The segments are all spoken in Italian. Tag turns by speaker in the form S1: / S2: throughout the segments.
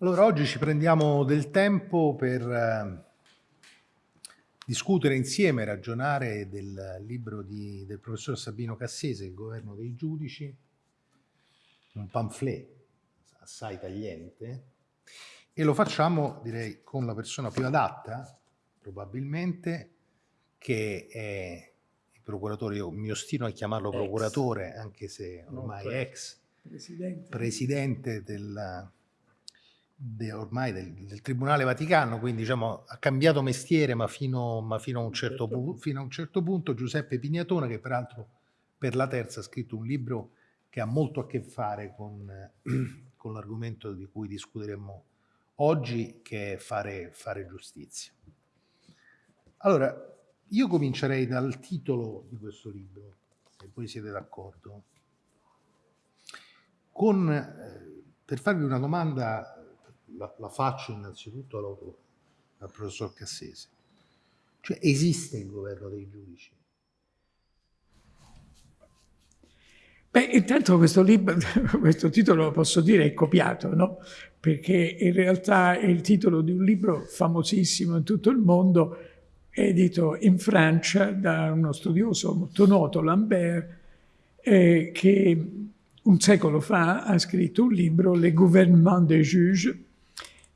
S1: Allora, oggi ci prendiamo del tempo per eh, discutere insieme, ragionare del libro di, del professor Sabino Cassese, Il governo dei giudici, un pamphlet assai tagliente, e lo facciamo, direi, con la persona più adatta, probabilmente, che è il procuratore, io mi ostino a chiamarlo ex. procuratore, anche se ormai no, ex presidente, presidente del de, ormai del, del, Tribunale Vaticano, quindi diciamo, ha cambiato mestiere, ma fino, ma fino, a un certo certo. fino a un certo punto, Giuseppe Pignatone, che peraltro per la terza ha scritto un libro che ha molto a che fare con, con l'argomento di cui discuteremo oggi, che è fare, fare giustizia. Allora, io comincerei dal titolo di questo libro, se voi siete d'accordo, con, eh, per farvi una domanda la, la faccio innanzitutto all'autore, al professor Cassese. Cioè esiste il governo dei giudici?
S2: Beh, intanto questo, libro, questo titolo, posso dire, è copiato, no? Perché in realtà è il titolo di un libro famosissimo in tutto il mondo, edito in Francia da uno studioso molto noto, Lambert, eh, che un secolo fa ha scritto un libro, Le gouvernement des juges,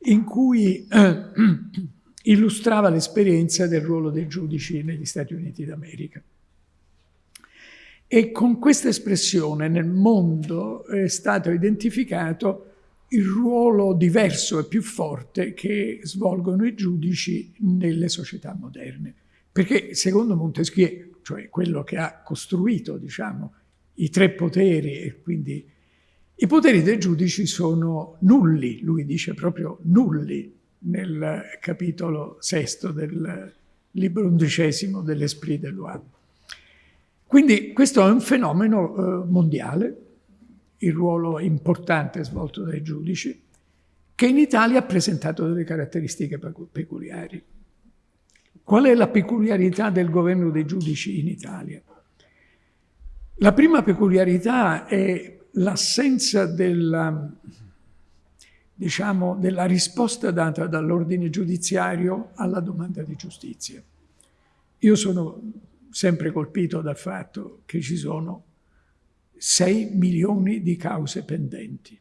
S2: in cui eh, illustrava l'esperienza del ruolo dei giudici negli Stati Uniti d'America. E con questa espressione nel mondo è stato identificato il ruolo diverso e più forte che svolgono i giudici nelle società moderne. Perché secondo Montesquieu, cioè quello che ha costruito diciamo, i tre poteri e quindi i poteri dei giudici sono nulli, lui dice proprio nulli nel capitolo sesto del libro undicesimo dell'Esprit de Loi. Quindi questo è un fenomeno eh, mondiale, il ruolo importante svolto dai giudici, che in Italia ha presentato delle caratteristiche peculiari. Qual è la peculiarità del governo dei giudici in Italia? La prima peculiarità è l'assenza della, diciamo, della risposta data dall'ordine giudiziario alla domanda di giustizia. Io sono sempre colpito dal fatto che ci sono 6 milioni di cause pendenti.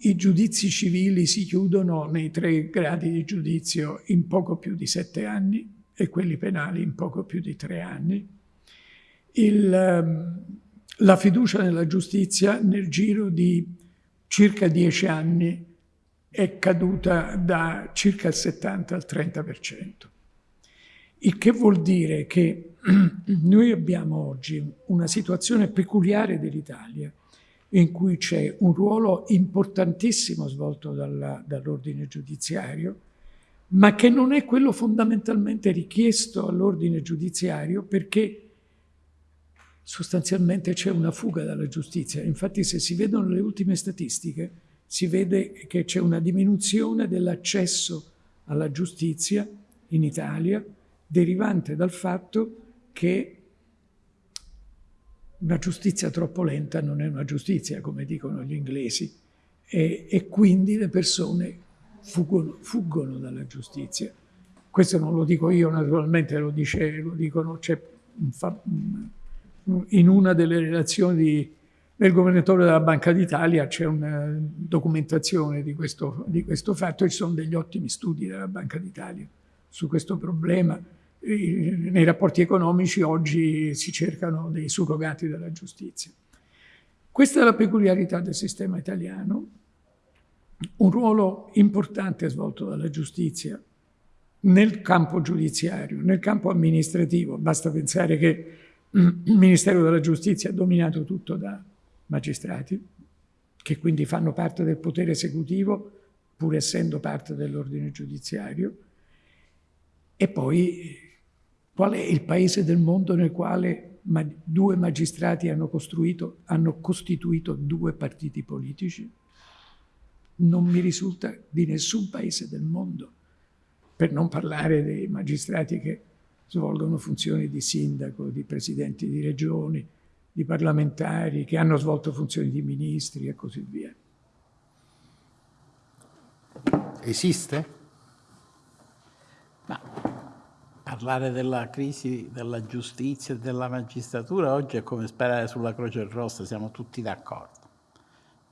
S2: I giudizi civili si chiudono nei tre gradi di giudizio in poco più di sette anni e quelli penali in poco più di tre anni. Il, ehm, la fiducia nella giustizia nel giro di circa dieci anni è caduta da circa il 70 al 30%. Il che vuol dire che noi abbiamo oggi una situazione peculiare dell'Italia in cui c'è un ruolo importantissimo svolto dall'ordine giudiziario, ma che non è quello fondamentalmente richiesto all'ordine giudiziario perché sostanzialmente c'è una fuga dalla giustizia. Infatti se si vedono le ultime statistiche si vede che c'è una diminuzione dell'accesso alla giustizia in Italia derivante dal fatto che una giustizia troppo lenta non è una giustizia, come dicono gli inglesi, e, e quindi le persone fuggono, fuggono, dalla giustizia. Questo non lo dico io, naturalmente lo, dice, lo dicono, c'è un, in una delle relazioni del governatore della Banca d'Italia c'è una documentazione di questo, di questo fatto e ci sono degli ottimi studi della Banca d'Italia su questo problema. Nei rapporti economici oggi si cercano dei surrogati della giustizia. Questa è la peculiarità del sistema italiano, un ruolo importante svolto dalla giustizia nel campo giudiziario, nel campo amministrativo. Basta pensare che il Ministero della Giustizia è dominato tutto da magistrati, che quindi fanno parte del potere esecutivo, pur essendo parte dell'ordine giudiziario. E poi qual è il paese del mondo nel quale due magistrati hanno, hanno costituito due partiti politici? Non mi risulta di nessun paese del mondo, per non parlare dei magistrati che svolgono funzioni di sindaco, di presidenti di regioni, di parlamentari, che hanno svolto funzioni di ministri e così via.
S1: esiste?
S3: Ma parlare della crisi della giustizia e della magistratura oggi è come sperare sulla Croce Rossa, siamo tutti d'accordo.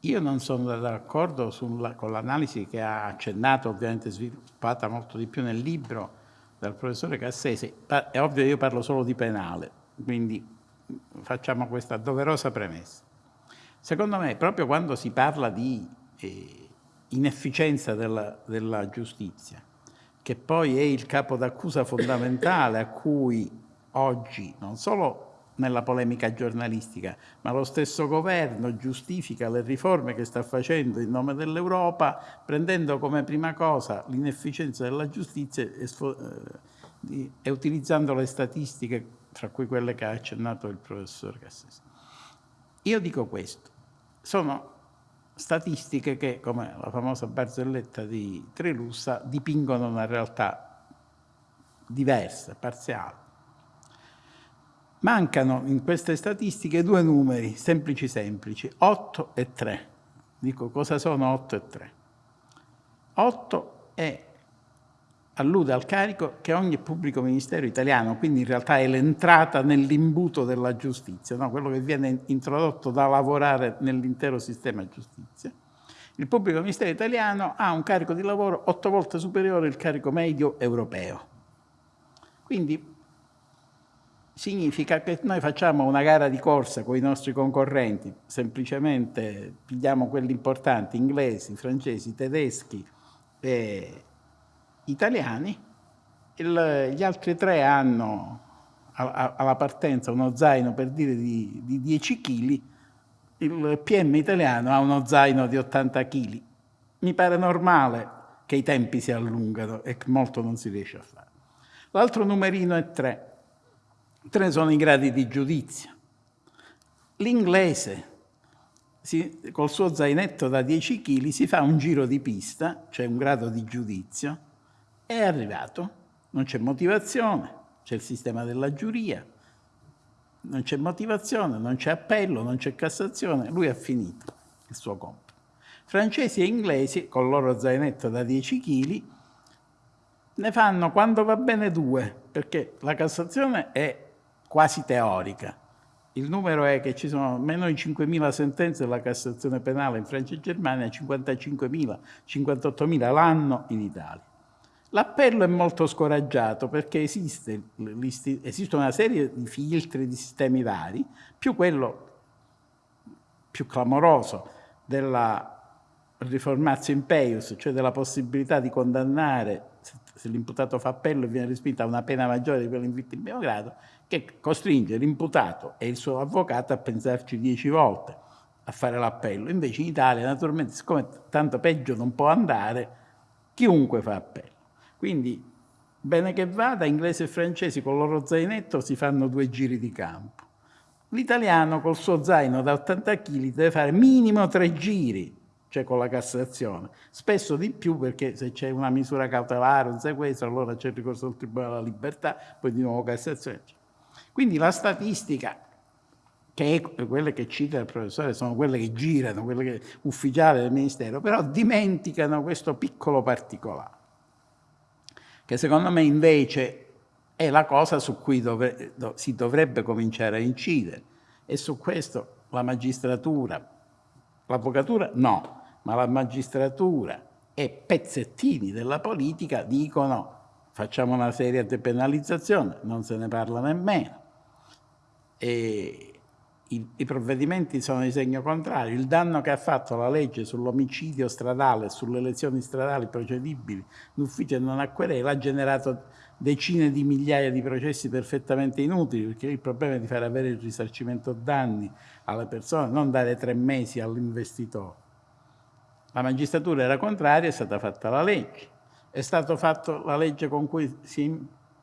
S3: Io non sono d'accordo con l'analisi che ha accennato, ovviamente sviluppata molto di più nel libro dal professore Cassese. È ovvio che io parlo solo di penale, quindi facciamo questa doverosa premessa. Secondo me, proprio quando si parla di eh, inefficienza della, della giustizia, che poi è il capo d'accusa fondamentale a cui oggi non solo nella polemica giornalistica, ma lo stesso governo giustifica le riforme che sta facendo in nome dell'Europa, prendendo come prima cosa l'inefficienza della giustizia e, eh, e, utilizzando le statistiche, tra cui quelle che ha accennato il professor Cassese. Io dico questo, sono statistiche che, come la famosa barzelletta di Trilussa, dipingono una realtà diversa, parziale. Mancano in queste statistiche due numeri, semplici semplici, 8 e 3. Dico cosa sono 8 e 3. 8 è, allude al carico che ogni pubblico ministero italiano, quindi in realtà è l'entrata nell'imbuto della giustizia, no? quello che viene introdotto da lavorare nell'intero sistema giustizia. Il pubblico ministero italiano ha un carico di lavoro otto volte superiore al carico medio europeo. Quindi significa che noi facciamo una gara di corsa con i nostri concorrenti, semplicemente pigliamo quelli importanti, inglesi, francesi, tedeschi e italiani, Il, gli altri tre hanno alla partenza uno zaino per dire di, di 10 kg, il PM italiano ha uno zaino di 80 kg. Mi pare normale che i tempi si allungano e molto non si riesce a fare. L'altro numerino è 3 Tre sono i gradi di giudizio. L'inglese, col suo zainetto da 10 kg, si fa un giro di pista, cioè un grado di giudizio, è arrivato. Non c'è motivazione, c'è il sistema della giuria, non c'è motivazione, non c'è appello, non c'è Cassazione, lui ha finito il suo compito. Francesi e inglesi, con il loro zainetto da 10 kg, ne fanno quando va bene due, perché la Cassazione è quasi teorica. Il numero è che ci sono meno di 5.000 sentenze della Cassazione penale in Francia e Germania, 55.000, 58.000 l'anno in Italia. L'appello è molto scoraggiato perché esiste, esiste una serie di filtri, di sistemi vari, più quello più clamoroso della riformazio impeius, cioè della possibilità di condannare, se l'imputato fa appello e viene respinta a una pena maggiore di quella in vittima grado, che costringe l'imputato e il suo avvocato a pensarci dieci volte a fare l'appello. Invece in Italia, naturalmente, siccome tanto peggio non può andare, chiunque fa appello. Quindi, bene che vada, inglesi e francesi con il loro zainetto si fanno due giri di campo. L'italiano col suo zaino da 80 kg deve fare minimo tre giri, cioè con la Cassazione, spesso di più perché se c'è una misura cautelare, un sequestro, allora c'è il ricorso al Tribunale della Libertà, poi di nuovo Cassazione. Quindi la statistica, che è quelle che cita il professore, sono quelle che girano, quelle che, ufficiali del Ministero, però dimenticano questo piccolo particolare, che secondo me invece è la cosa su cui dovre, do, si dovrebbe cominciare a incidere. E su questo la magistratura, l'avvocatura no, ma la magistratura e pezzettini della politica dicono facciamo una seria depenalizzazione, non se ne parla nemmeno e i, i, provvedimenti sono di segno contrario. Il danno che ha fatto la legge sull'omicidio stradale, sulle lesioni stradali procedibili d'ufficio e non a querela ha generato decine di migliaia di processi perfettamente inutili, perché il problema è di far avere il risarcimento danni alle persone, non dare tre mesi all'investitore. La magistratura era contraria, è stata fatta la legge. È stata fatta la legge con cui si,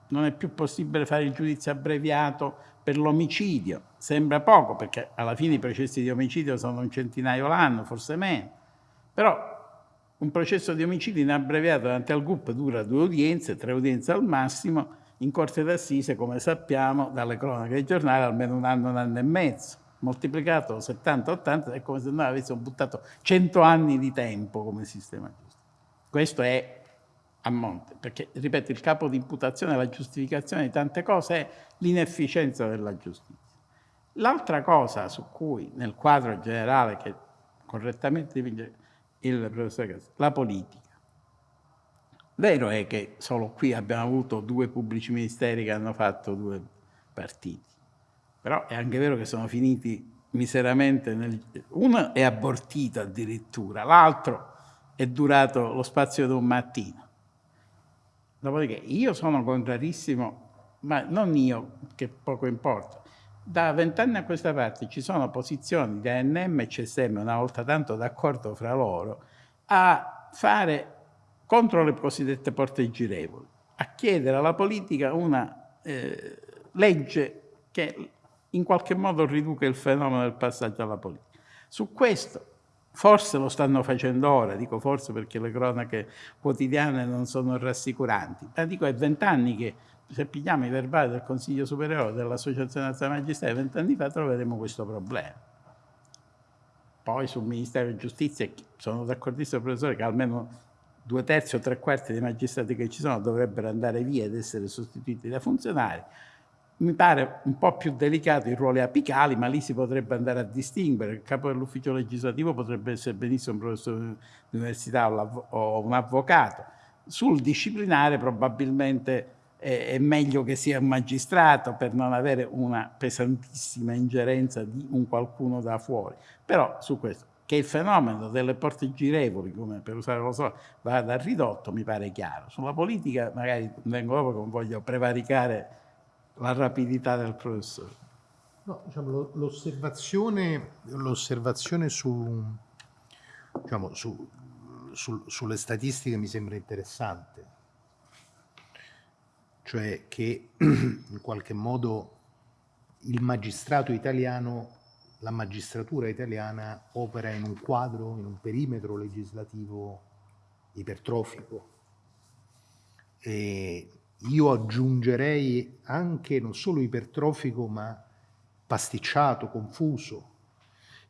S3: non è più possibile fare il giudizio abbreviato per l'omicidio. Sembra poco perché alla fine i processi di omicidio sono un centinaio l'anno, forse meno. Però un processo di omicidio in abbreviato davanti al GUP dura due udienze, tre udienze al massimo, in corte d'assise, come sappiamo dalle cronache dei giornali, almeno un anno, un anno e mezzo. Moltiplicato 70-80 è come se noi avessimo buttato 100 anni di tempo come sistema giusto. Questo è a monte, perché, ripeto, il capo di imputazione, la giustificazione di tante cose è l'inefficienza della giustizia. L'altra cosa su cui, nel quadro generale che correttamente dipinge il professor Cassi, la politica. Vero è che solo qui abbiamo avuto due pubblici ministeri che hanno fatto due partiti, però è anche vero che sono finiti miseramente, nel... uno è abortito addirittura, l'altro è durato lo spazio di un mattino. Dopodiché io sono contrarissimo, ma non io, che poco importa, da vent'anni a questa parte ci sono posizioni di ANM e CSM, una volta tanto d'accordo fra loro, a fare contro le cosiddette porte girevoli, a chiedere alla politica una eh, legge che in qualche modo riduca il fenomeno del passaggio alla politica. Su questo forse lo stanno facendo ora, dico forse perché le cronache quotidiane non sono rassicuranti, ma dico è vent'anni che se pigliamo i verbali del Consiglio Superiore dell'Associazione Nazionale Magistrati vent'anni fa troveremo questo problema. Poi sul Ministero di Giustizia sono d'accordissimo professore che almeno due terzi o tre quarti dei magistrati che ci sono dovrebbero andare via ed essere sostituiti da funzionari. Mi pare un po' più delicato i ruoli apicali, ma lì si potrebbe andare a distinguere. Il capo dell'ufficio legislativo potrebbe essere benissimo un professore di università o un avvocato. Sul disciplinare probabilmente è meglio che sia un magistrato per non avere una pesantissima ingerenza di un qualcuno da fuori. Però su questo, che il fenomeno delle porte girevoli, come per usare lo so, vada ridotto, mi pare chiaro. Sulla politica magari vengo dopo non voglio prevaricare la rapidità del professore.
S1: No, diciamo, l'osservazione su, diciamo, su, su, sulle statistiche mi sembra interessante cioè che in qualche modo il magistrato italiano, la magistratura italiana opera in un quadro, in un perimetro legislativo ipertrofico. E io aggiungerei anche non solo ipertrofico, ma pasticciato, confuso.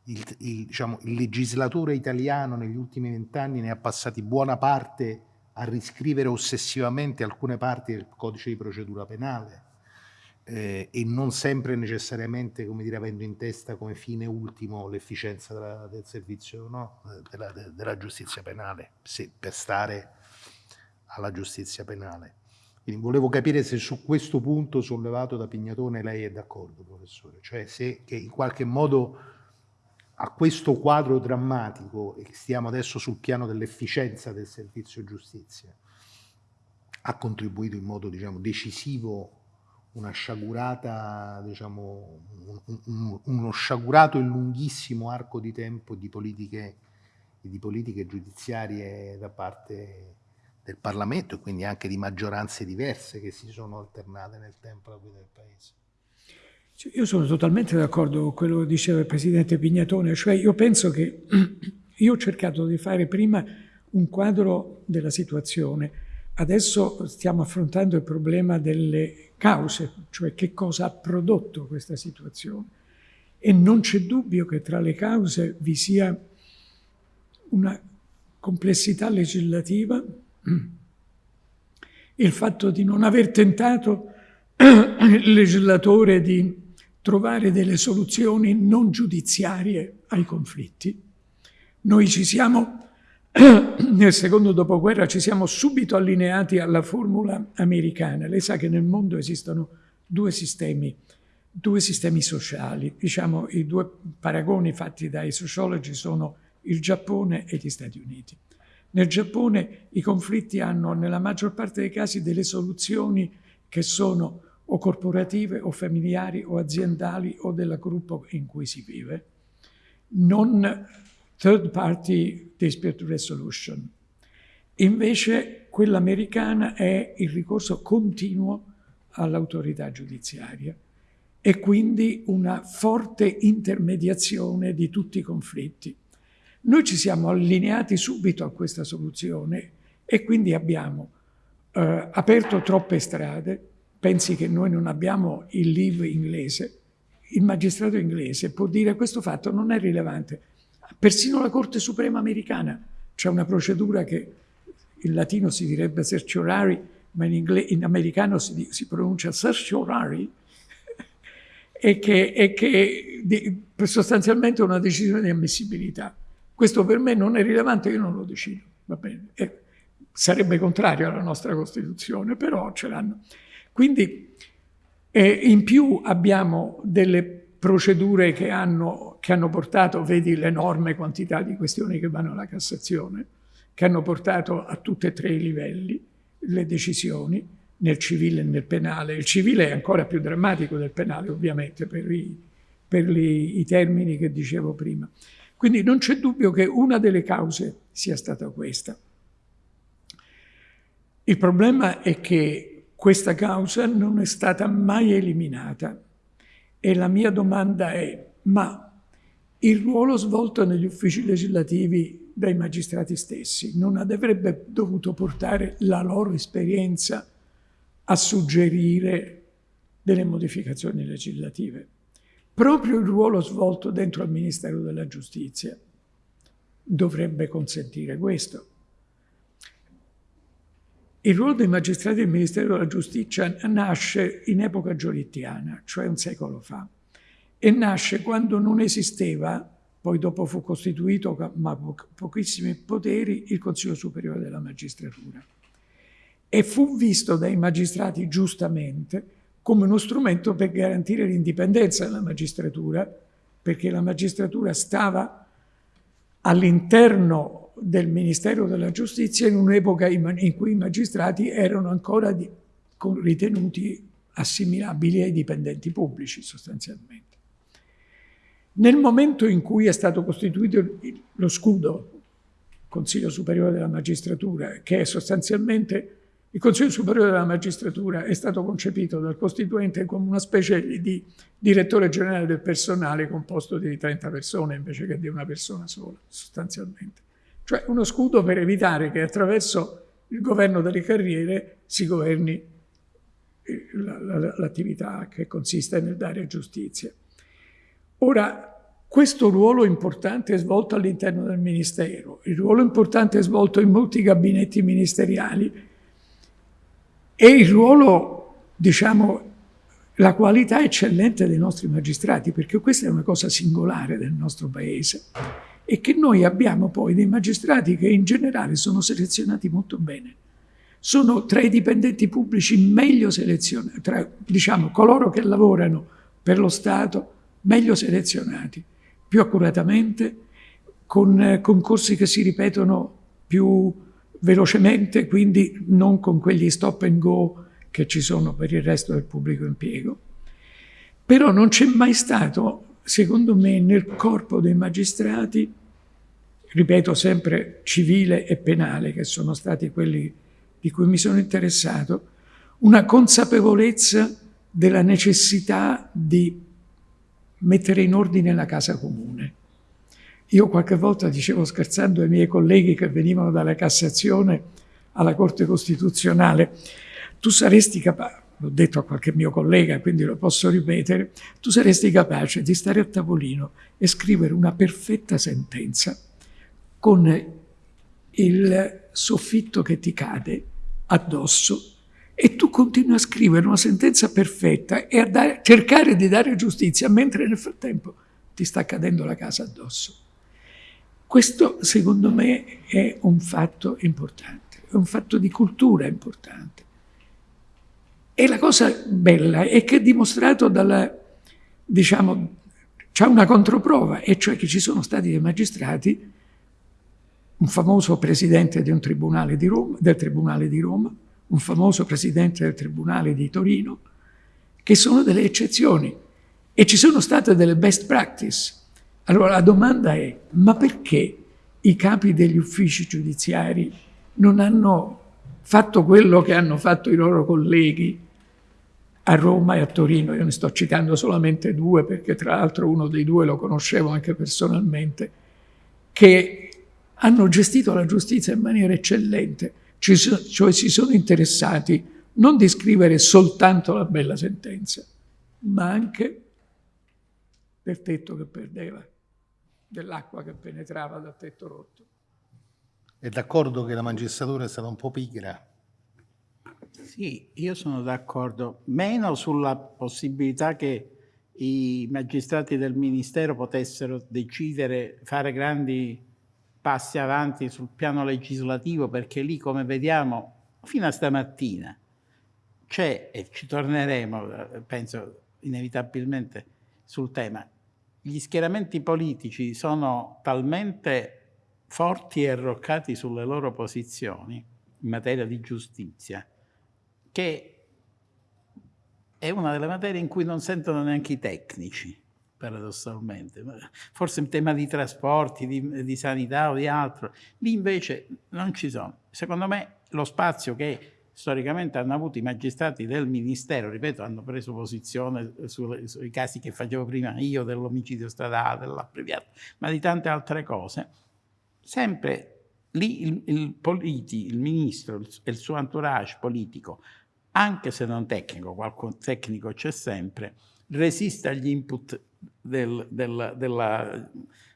S1: Il, il, diciamo, il legislatore italiano negli ultimi vent'anni ne ha passati buona parte a riscrivere ossessivamente alcune parti del codice di procedura penale eh, e non sempre necessariamente, come dire, avendo in testa come fine ultimo l'efficienza della, del servizio, no? della, de, della, giustizia penale, se, per stare alla giustizia penale. Quindi volevo capire se su questo punto sollevato da Pignatone lei è d'accordo, professore, cioè se che in qualche modo a questo quadro drammatico, e stiamo adesso sul piano dell'efficienza del servizio giustizia, ha contribuito in modo diciamo, decisivo una sciagurata, diciamo, un, un, uno sciagurato e lunghissimo arco di tempo di politiche, di politiche giudiziarie da parte del Parlamento e quindi anche di maggioranze diverse che si sono alternate nel tempo alla guida del Paese.
S2: Io sono totalmente d'accordo con quello che diceva il Presidente Pignatone, cioè io penso che io ho cercato di fare prima un quadro della situazione, adesso stiamo affrontando il problema delle cause, cioè che cosa ha prodotto questa situazione. E non c'è dubbio che tra le cause vi sia una complessità legislativa, il fatto di non aver tentato il legislatore di trovare delle soluzioni non giudiziarie ai conflitti. Noi ci siamo, nel secondo dopoguerra, ci siamo subito allineati alla formula americana. Lei sa che nel mondo esistono due sistemi, due sistemi sociali. Diciamo, i due paragoni fatti dai sociologi sono il Giappone e gli Stati Uniti. Nel Giappone i conflitti hanno nella maggior parte dei casi delle soluzioni che sono o corporative o familiari o aziendali o del gruppo in cui si vive, non third party dispute resolution. Invece quella americana è il ricorso continuo all'autorità giudiziaria e quindi una forte intermediazione di tutti i conflitti. Noi ci siamo allineati subito a questa soluzione e quindi abbiamo eh, aperto troppe strade, pensi che noi non abbiamo il live inglese, il magistrato inglese può dire questo fatto non è rilevante. Persino la Corte Suprema americana c'è una procedura che in latino si direbbe certiorari, ma in, in americano si, si pronuncia certiorari, e che, e che di, sostanzialmente è una decisione di ammissibilità. Questo per me non è rilevante, io non lo decido, va bene. E sarebbe contrario alla nostra Costituzione, però ce l'hanno. Quindi eh, in più abbiamo delle procedure che hanno, che hanno portato, vedi l'enorme quantità di questioni che vanno alla Cassazione, che hanno portato a tutti e tre i livelli le decisioni, nel civile e nel penale. Il civile è ancora più drammatico del penale, ovviamente, per i, per i, i termini che dicevo prima. Quindi non c'è dubbio che una delle cause sia stata questa. Il problema è che questa causa non è stata mai eliminata e la mia domanda è, ma il ruolo svolto negli uffici legislativi dai magistrati stessi non avrebbe dovuto portare la loro esperienza a suggerire delle modificazioni legislative? Proprio il ruolo svolto dentro al Ministero della Giustizia dovrebbe consentire questo. Il ruolo dei magistrati del Ministero della Giustizia nasce in epoca giolittiana, cioè un secolo fa, e nasce quando non esisteva, poi dopo fu costituito, ma po pochissimi poteri, il Consiglio Superiore della Magistratura. E fu visto dai magistrati giustamente come uno strumento per garantire l'indipendenza della magistratura, perché la magistratura stava all'interno del Ministero della Giustizia in un'epoca in cui i magistrati erano ancora ritenuti assimilabili ai dipendenti pubblici sostanzialmente. Nel momento in cui è stato costituito lo scudo, Consiglio Superiore della Magistratura, che è sostanzialmente il Consiglio Superiore della Magistratura è stato concepito dal Costituente come una specie di direttore generale del personale composto di 30 persone invece che di una persona sola, sostanzialmente. Cioè uno scudo per evitare che attraverso il governo delle carriere si governi eh, l'attività che consiste nel dare giustizia. Ora, questo ruolo importante è svolto all'interno del Ministero, il ruolo importante è svolto in molti gabinetti ministeriali e il ruolo, diciamo, la qualità eccellente dei nostri magistrati, perché questa è una cosa singolare del nostro Paese e che noi abbiamo poi dei magistrati che in generale sono selezionati molto bene. Sono tra i dipendenti pubblici meglio selezionati, tra diciamo, coloro che lavorano per lo Stato meglio selezionati, più accuratamente, con concorsi che si ripetono più velocemente, quindi non con quegli stop and go che ci sono per il resto del pubblico impiego. Però non c'è mai stato secondo me, nel corpo dei magistrati, ripeto sempre civile e penale, che sono stati quelli di cui mi sono interessato, una consapevolezza della necessità di mettere in ordine la casa comune. Io qualche volta dicevo scherzando ai miei colleghi che venivano dalla Cassazione alla Corte Costituzionale, tu saresti capace, l'ho detto a qualche mio collega, quindi lo posso ripetere, tu saresti capace di stare a tavolino e scrivere una perfetta sentenza con il soffitto che ti cade addosso e tu continui a scrivere una sentenza perfetta e a dare, cercare di dare giustizia mentre nel frattempo ti sta cadendo la casa addosso. Questo secondo me è un fatto importante, è un fatto di cultura importante. E la cosa bella è che è dimostrato dalla, diciamo, c'è una controprova, e cioè che ci sono stati dei magistrati, un famoso presidente un tribunale Roma, del Tribunale di Roma, un famoso presidente del Tribunale di Torino, che sono delle eccezioni e ci sono state delle best practice. Allora la domanda è, ma perché i capi degli uffici giudiziari non hanno fatto quello che hanno fatto i loro colleghi a Roma e a Torino. Io ne sto citando solamente due perché tra l'altro uno dei due lo conoscevo anche personalmente, che hanno gestito la giustizia in maniera eccellente, cioè si sono interessati non di scrivere soltanto la bella sentenza, ma anche del tetto che perdeva, dell'acqua che penetrava dal tetto rotto.
S1: È d'accordo che la magistratura è stata un po' pigra?
S3: Sì, io sono d'accordo. Meno sulla possibilità che i magistrati del Ministero potessero decidere, fare grandi passi avanti sul piano legislativo, perché lì, come vediamo, fino a stamattina c'è, e ci torneremo, penso inevitabilmente, sul tema, gli schieramenti politici sono talmente forti e arroccati sulle loro posizioni in materia di giustizia, che è una delle materie in cui non sentono neanche i tecnici, paradossalmente. Forse in tema di trasporti, di, di sanità o di altro. Lì invece non ci sono. Secondo me lo spazio che storicamente hanno avuto i magistrati del Ministero, ripeto, hanno preso posizione sui, sui casi che facevo prima io dell'omicidio stradale, dell'abbreviato, ma di tante altre cose, sempre lì il, il, politi, il ministro e il suo entourage politico, anche se non tecnico, qualche tecnico c'è sempre, resiste agli input del, del, della,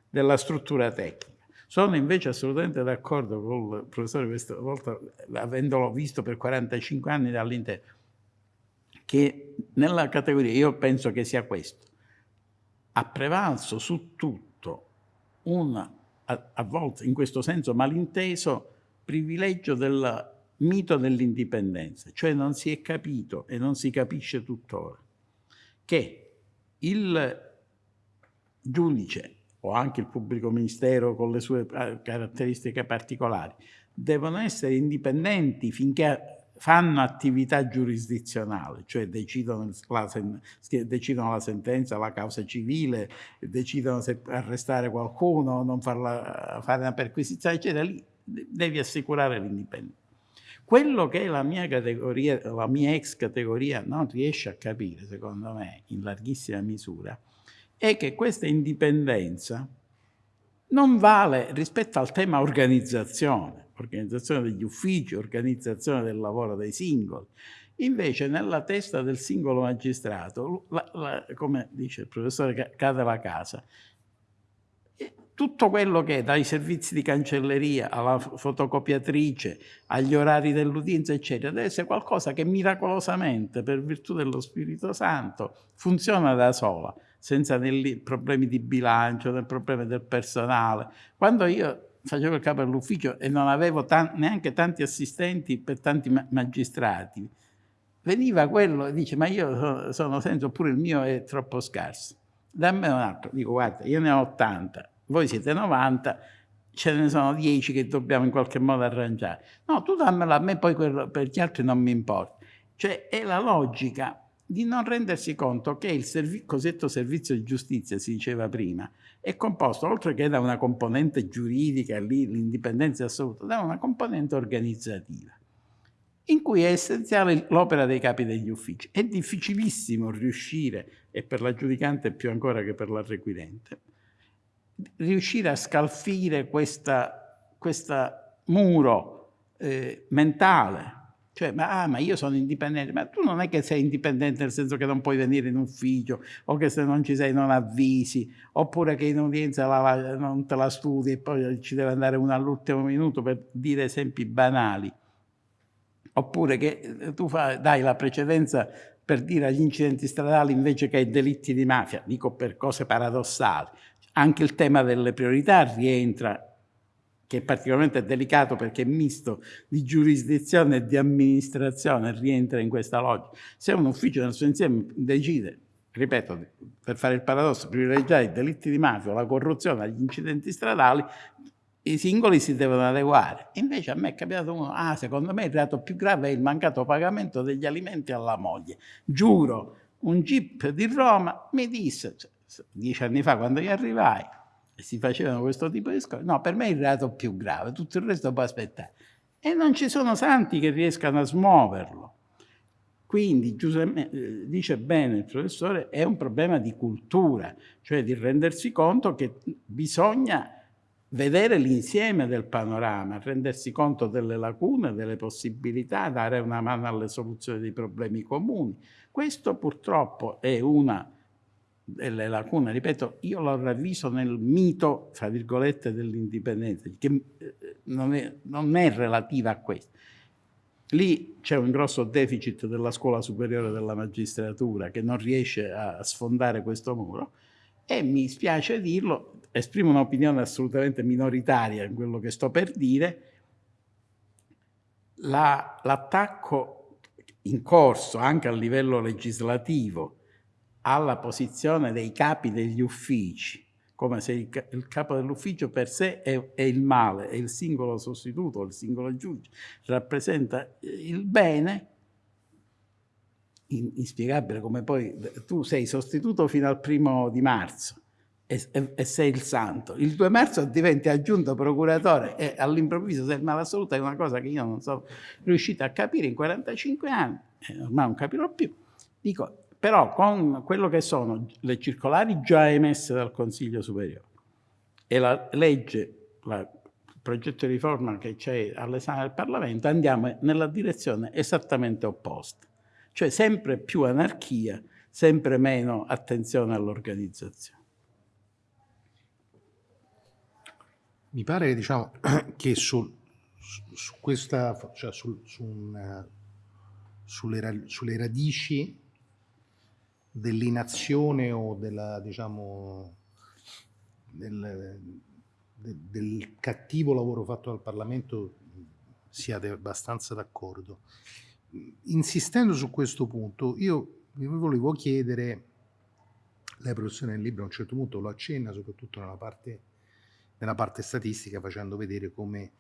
S3: della struttura tecnica. Sono invece assolutamente d'accordo con il professore questa volta, avendolo visto per 45 anni dall'interno, che nella categoria, io penso che sia questo, ha prevalso su tutto un a, a volte in questo senso malinteso, privilegio del mito dell'indipendenza, cioè non si è capito e non si capisce tuttora che il giudice o anche il pubblico ministero con le sue eh, caratteristiche particolari devono essere indipendenti finché fanno attività giurisdizionale, cioè decidono la, decidono la, sentenza, la causa civile, decidono se arrestare qualcuno, non farla, fare una perquisizione, eccetera, lì devi assicurare l'indipendenza. Quello che la mia categoria, la mia ex categoria non riesce a capire, secondo me, in larghissima misura, è che questa indipendenza non vale rispetto al tema organizzazione organizzazione degli uffici, organizzazione del lavoro dei singoli. Invece nella testa del singolo magistrato, la, la, come dice il professore cade la casa, tutto quello che è dai servizi di cancelleria alla fotocopiatrice, agli orari dell'udienza, eccetera, deve essere qualcosa che miracolosamente, per virtù dello Spirito Santo, funziona da sola, senza problemi di bilancio, né problemi del personale. Quando io facevo il capo dell'ufficio e non avevo neanche tanti assistenti per tanti ma magistrati, veniva quello e dice ma io sono, sono senso oppure il mio è troppo scarso. Dammi un altro. Dico guarda, io ne ho 80, voi siete 90, ce ne sono 10 che dobbiamo in qualche modo arrangiare. No, tu dammela a me, poi quello, per gli altri non mi importa. Cioè è la logica di non rendersi conto che il servi cosiddetto servizio di giustizia, si diceva prima, è composto, oltre che da una componente giuridica, lì l'indipendenza assoluta, da una componente organizzativa, in cui è essenziale l'opera dei capi degli uffici. È difficilissimo riuscire, e per la giudicante più ancora che per la requirente, riuscire a scalfire questa muro eh, mentale cioè, ma, ah, ma io sono indipendente, ma tu non è che sei indipendente nel senso che non puoi venire in ufficio, o che se non ci sei non avvisi, oppure che in udienza la, non te la studi e poi ci deve andare uno all'ultimo minuto per dire esempi banali. Oppure che eh, tu fai, dai la precedenza per dire agli incidenti stradali invece che ai delitti di mafia, dico per cose paradossali. Anche il tema delle priorità rientra che è particolarmente delicato perché è misto di giurisdizione e di amministrazione, rientra in questa logica. Se un ufficio nel suo insieme decide, ripeto, per fare il paradosso, privilegiare i delitti di mafia, la corruzione, gli incidenti stradali, i singoli si devono adeguare. Invece a me è capitato uno, ah, secondo me il reato più grave è il mancato pagamento degli alimenti alla moglie. Giuro, un jeep di Roma mi disse, cioè, dieci anni fa quando io arrivai, si facevano questo tipo di scopri. No, per me è il reato più grave, tutto il resto può aspettare. E non ci sono santi che riescano a smuoverlo. Quindi, Giuseppe, eh, dice bene il professore, è un problema di cultura, cioè di rendersi conto che bisogna vedere l'insieme del panorama, rendersi conto delle lacune, delle possibilità, dare una mano alle soluzioni dei problemi comuni. Questo purtroppo è una delle lacune, ripeto, io l'ho ravviso nel mito, fra virgolette, dell'indipendenza, che eh, non è, non è relativa a questo. Lì c'è un grosso deficit della scuola superiore della magistratura che non riesce a sfondare questo muro e mi spiace dirlo, esprimo un'opinione assolutamente minoritaria in quello che sto per dire, l'attacco in corso anche a livello legislativo alla posizione dei capi degli uffici come se il, il capo dell'ufficio per sé è, è, il male e il singolo sostituto, il singolo giudice, rappresenta il bene, in, inspiegabile come poi tu sei sostituto fino al primo di marzo e, e, e sei il santo. Il 2 marzo diventi aggiunto procuratore e all'improvviso sei il male assoluto, è una cosa che io non sono riuscito a capire in 45 anni, ormai non capirò più. Dico, però con quello che sono le circolari già emesse dal Consiglio Superiore e la legge, la, il progetto di riforma che c'è all'esame del Parlamento, andiamo nella direzione esattamente opposta. Cioè sempre più anarchia, sempre meno attenzione all'organizzazione.
S1: Mi pare diciamo, che sul, su, questa, cioè sul, su una, sulle, sulle radici dell'inazione o della, diciamo, del, del, del, cattivo lavoro fatto dal Parlamento siate abbastanza d'accordo. Insistendo su questo punto, io vi volevo chiedere, lei professore nel libro a un certo punto lo accenna, soprattutto nella parte, nella parte statistica, facendo vedere come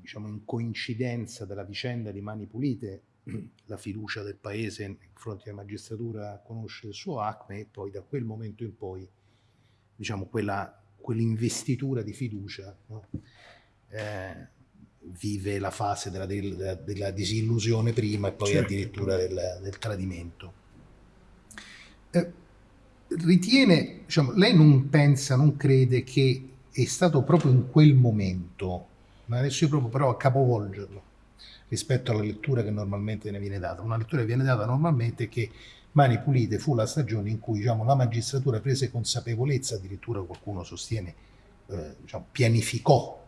S1: diciamo, in coincidenza della vicenda di Mani Pulite la fiducia del paese nei confronti della magistratura conosce il suo acme e poi da quel momento in poi diciamo quella, quell'investitura di fiducia no? eh, vive la fase della, della, della, disillusione prima e poi certo. addirittura del, del tradimento. Eh, ritiene, diciamo, lei non pensa, non crede che è stato proprio in quel momento, ma adesso io proprio però a capovolgerlo, rispetto alla lettura che normalmente ne viene data. Una lettura che viene data normalmente è che Mani Pulite fu la stagione in cui diciamo, la magistratura prese consapevolezza, addirittura qualcuno sostiene, eh, diciamo, pianificò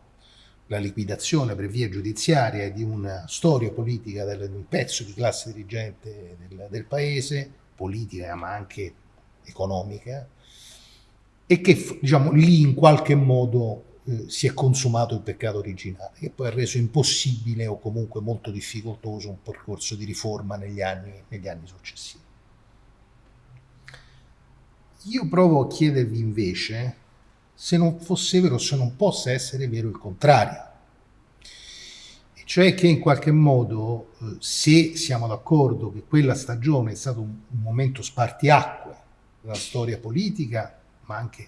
S1: la liquidazione per via giudiziaria di una storia politica di un pezzo di classe dirigente del, del paese, politica ma anche economica, e che diciamo, lì in qualche modo eh, si è consumato il peccato originale, che poi ha reso impossibile o comunque molto difficoltoso un percorso di riforma negli anni, negli anni successivi. Io provo a chiedervi invece se non fosse vero, se non possa essere vero il contrario, cioè che in qualche modo, eh, se siamo d'accordo che quella stagione è stato un, momento spartiacque della storia politica, ma anche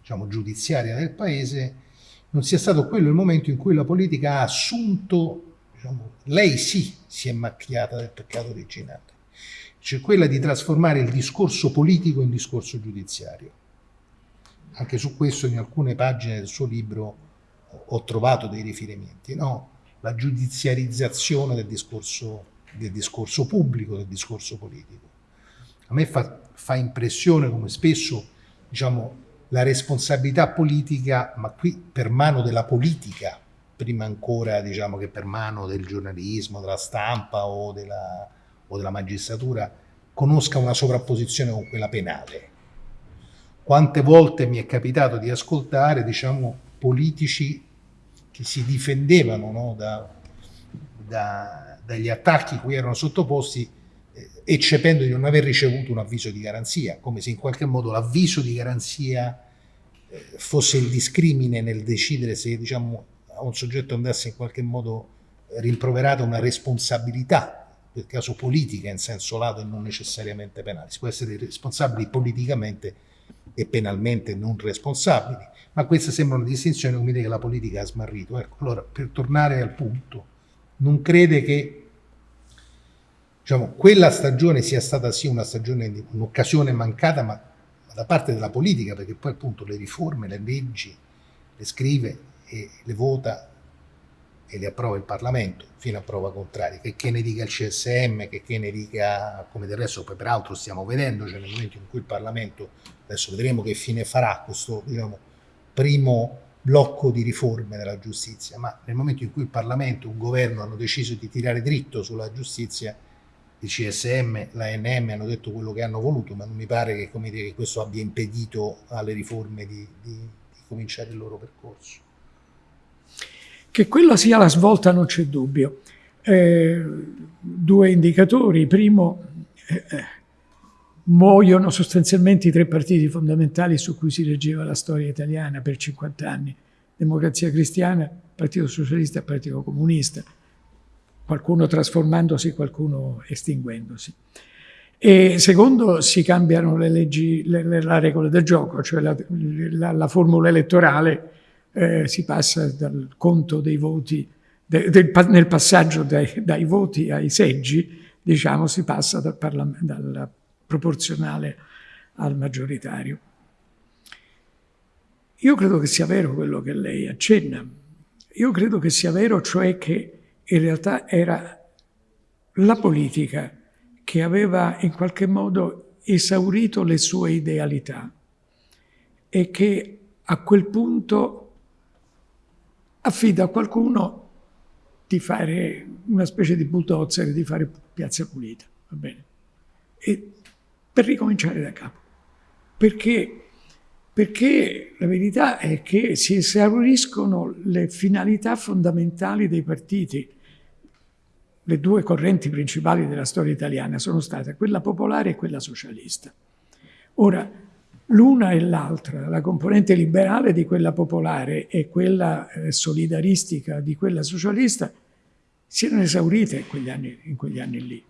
S1: diciamo, giudiziaria del Paese, non sia stato quello il momento in cui la politica ha assunto, diciamo, lei sì si è macchiata del peccato originale, cioè quella di trasformare il discorso politico in discorso giudiziario. Anche su questo in alcune pagine del suo libro ho trovato dei riferimenti, no? la giudiziarizzazione del discorso, del discorso pubblico, del discorso politico. A me fa, fa impressione come spesso diciamo, la responsabilità politica, ma qui per mano della politica, prima ancora diciamo che per mano del giornalismo, della stampa o della, o della magistratura, conosca una sovrapposizione con quella penale. Quante volte mi è capitato di ascoltare, diciamo, politici che si difendevano no, da, da, dagli attacchi cui erano sottoposti eccependo di non aver ricevuto un avviso di garanzia, come se in qualche modo l'avviso di garanzia eh, fosse il discrimine nel decidere se diciamo, a un soggetto andasse in qualche modo rimproverata una responsabilità, nel caso politica in senso lato e non necessariamente penale. Si può essere responsabili politicamente e penalmente non responsabili, ma questa sembra una distinzione dire che la politica ha smarrito. Ecco, allora, per tornare al punto, non crede che diciamo, quella stagione sia stata sì una stagione, un'occasione mancata, ma, ma, da parte della politica, perché poi appunto le riforme, le leggi, le scrive e le vota e le approva il Parlamento, fino a prova contraria, che, che ne dica il CSM, che, che ne dica, come del resto poi peraltro stiamo vedendo, cioè nel momento in cui il Parlamento, adesso vedremo che fine farà questo diciamo, primo blocco di riforme della giustizia, ma nel momento in cui il Parlamento e un governo hanno deciso di tirare dritto sulla giustizia, il CSM, l'ANM hanno detto quello che hanno voluto, ma non mi pare che, dire, questo abbia impedito alle riforme di, di, di cominciare il loro percorso.
S2: Che quella sia la svolta non c'è dubbio. Eh, due indicatori. Primo, eh, eh, muoiono sostanzialmente i tre partiti fondamentali su cui si reggeva la storia italiana per 50 anni. Democrazia Cristiana, Partito Socialista e Partito Comunista, qualcuno trasformandosi, qualcuno estinguendosi. E secondo, si cambiano le leggi, le, le, la regola del gioco, cioè la, la, la formula elettorale eh, si passa dal conto dei voti, de, del, nel passaggio dai, dai, voti ai seggi, diciamo, si passa dal, dal proporzionale al maggioritario. Io credo che sia vero quello che lei accenna. Io credo che sia vero, cioè che in realtà era la politica che aveva in qualche modo esaurito le sue idealità e che a quel punto affida a qualcuno di fare una specie di bulldozer, di fare piazza pulita, va bene? E per ricominciare da capo. Perché? Perché la verità è che si esauriscono le finalità fondamentali dei partiti. Le due correnti principali della storia italiana sono state quella popolare e quella socialista. Ora, l'una e l'altra, la componente liberale di quella popolare e quella eh, solidaristica di quella socialista, si erano esaurite in quegli anni, in quegli anni lì.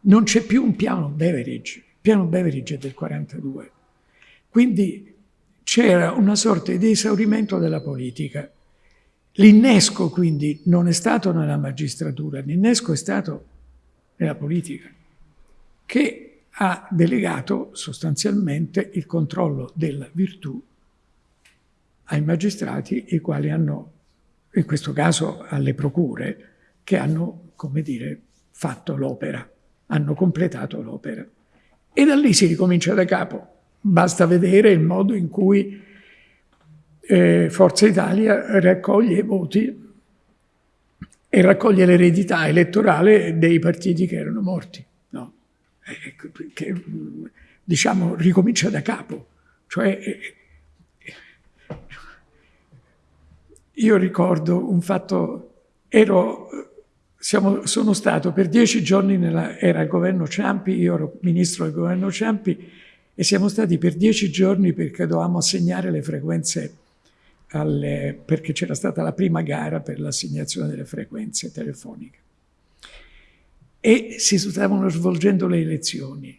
S2: Non c'è più un piano Beveridge, il piano Beveridge è del 42. Quindi c'era una sorta di esaurimento della politica. L'innesco quindi non è stato nella magistratura, l'innesco è stato nella politica, che ha delegato sostanzialmente il controllo della virtù ai magistrati, i quali hanno, in questo caso alle procure, che hanno, come dire, fatto l'opera, hanno completato l'opera. E da lì si ricomincia da capo. Basta vedere il modo in cui eh, Forza Italia raccoglie i voti e raccoglie l'eredità elettorale dei partiti che erano morti che diciamo ricomincia da capo. Cioè, io ricordo un fatto, ero, siamo, sono stato per dieci giorni, nella, era il governo Ciampi, io ero ministro del governo Ciampi, e siamo stati per dieci giorni perché dovevamo assegnare le frequenze alle, perché c'era stata la prima gara per l'assegnazione delle frequenze telefoniche e si stavano svolgendo le elezioni.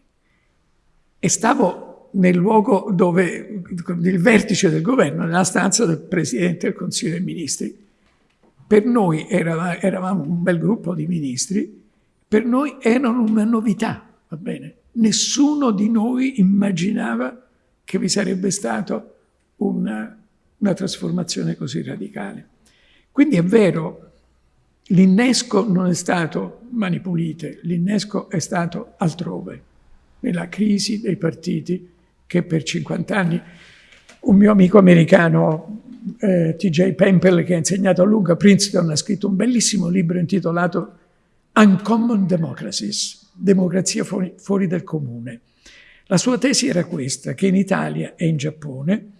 S2: E stavo nel luogo dove il vertice del governo, nella stanza del Presidente del Consiglio dei Ministri. Per noi eravamo, eravamo un bel gruppo di ministri, per noi erano una novità, va bene? Nessuno di noi immaginava che vi sarebbe stata una, una trasformazione così radicale. Quindi è vero, L'innesco non è stato mani pulite, l'innesco è stato altrove, nella crisi dei partiti che per 50 anni un mio amico americano, eh, TJ Pempel, che ha insegnato a lungo a Princeton, ha scritto un bellissimo libro intitolato Uncommon Democracies, democrazia fuori, fuori del comune. La sua tesi era questa, che in Italia e in Giappone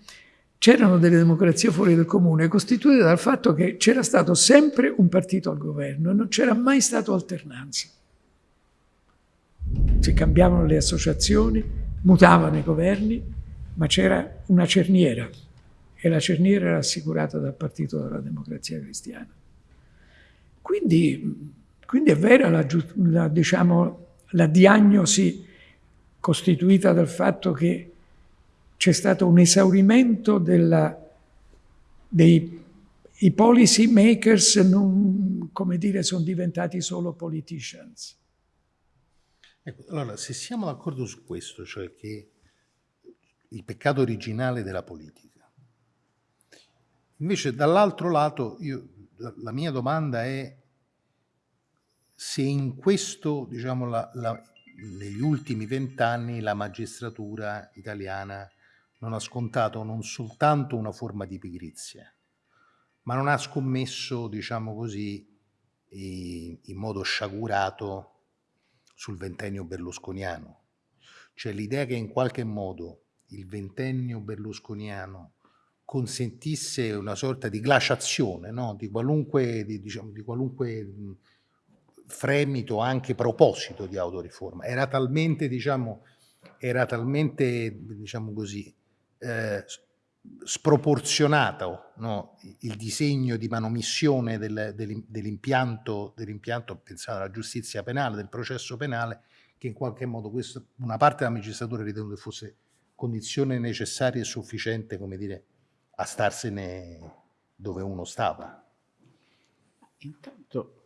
S2: c'erano delle democrazie fuori del comune costituite dal fatto che c'era stato sempre un partito al governo e non c'era mai stato alternanza. Si cambiavano le associazioni, mutavano i governi, ma c'era una cerniera e la cerniera era assicurata dal Partito della Democrazia Cristiana. Quindi, quindi è vera la, la, diciamo, la diagnosi costituita dal fatto che c'è stato un esaurimento della, dei i policy makers non, come dire, sono diventati solo politicians.
S1: Ecco, allora, se siamo d'accordo su questo, cioè che il peccato originale della politica, invece dall'altro lato io, la mia domanda è se in questo, diciamo, la, la, negli ultimi vent'anni la magistratura italiana non ha scontato non soltanto una forma di pigrizia, ma non ha scommesso, diciamo così, in modo sciagurato sul ventennio berlusconiano. Cioè l'idea che in qualche modo il ventennio berlusconiano consentisse una sorta di glaciazione no? di qualunque, di, diciamo, di qualunque fremito, anche proposito di autoriforma. Era talmente, diciamo, era talmente, diciamo così, eh, sproporzionato no? il disegno di manomissione del, dell'impianto, dell'impianto pensato alla giustizia penale, del processo penale, che in qualche modo questo, una parte della magistratura ritenuto che fosse condizione necessaria e sufficiente, come dire, a starsene dove uno stava.
S3: Intanto,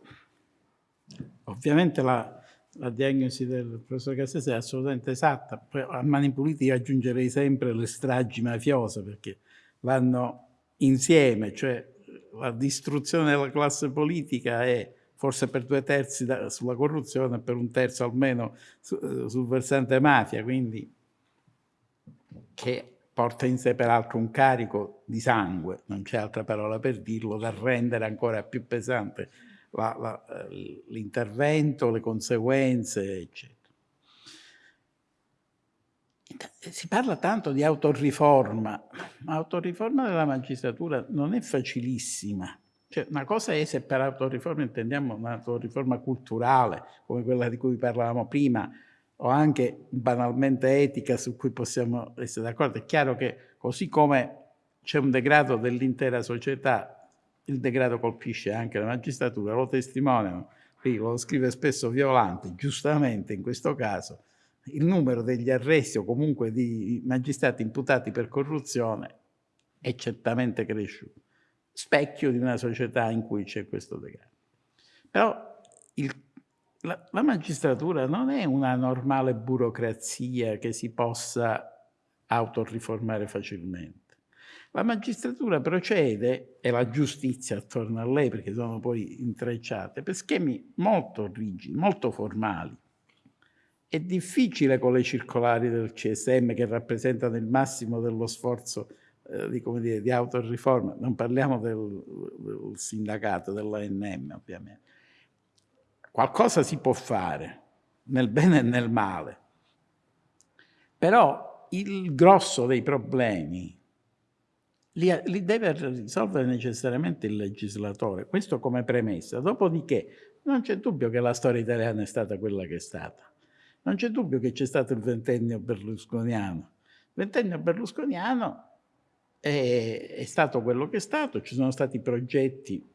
S3: ovviamente la, la diagnosi del professor Cassese è assolutamente esatta, poi a mani pulite io aggiungerei sempre le stragi mafiose perché vanno insieme, cioè la distruzione della classe politica è forse per due terzi da, sulla corruzione e per un terzo almeno su, sul versante mafia, quindi che porta in sé peraltro un carico di sangue, non c'è altra parola per dirlo, da rendere ancora più pesante l'intervento, le conseguenze, eccetera. Si parla tanto di autoriforma, ma autoriforma della magistratura non è facilissima. Cioè, una cosa è se per autoriforma intendiamo un'autoriforma culturale, come quella di cui parlavamo prima, o anche banalmente etica su cui possiamo essere d'accordo. È chiaro che così come c'è un degrado dell'intera società, il degrado colpisce anche la magistratura, lo testimoniano, lo scrive spesso Violante, giustamente in questo caso, il numero degli arresti o comunque di magistrati imputati per corruzione è certamente cresciuto, specchio di una società in cui c'è questo degrado. Però il la, la, magistratura non è una normale burocrazia che si possa autoriformare facilmente. La magistratura procede, e la giustizia attorno a lei, perché sono poi intrecciate, per schemi molto rigidi, molto formali. È difficile con le circolari del CSM che rappresentano il massimo dello sforzo eh, di, dire, di autoriforma, non parliamo del, del sindacato, dell'ANM ovviamente, Qualcosa si può fare, nel bene e nel male. Però il grosso dei problemi li, li deve risolvere necessariamente il legislatore, questo come premessa. Dopodiché non c'è dubbio che la storia italiana è stata quella che è stata. Non c'è dubbio che c'è stato il ventennio berlusconiano. Il ventennio berlusconiano è, è, stato quello che è stato, ci sono stati progetti,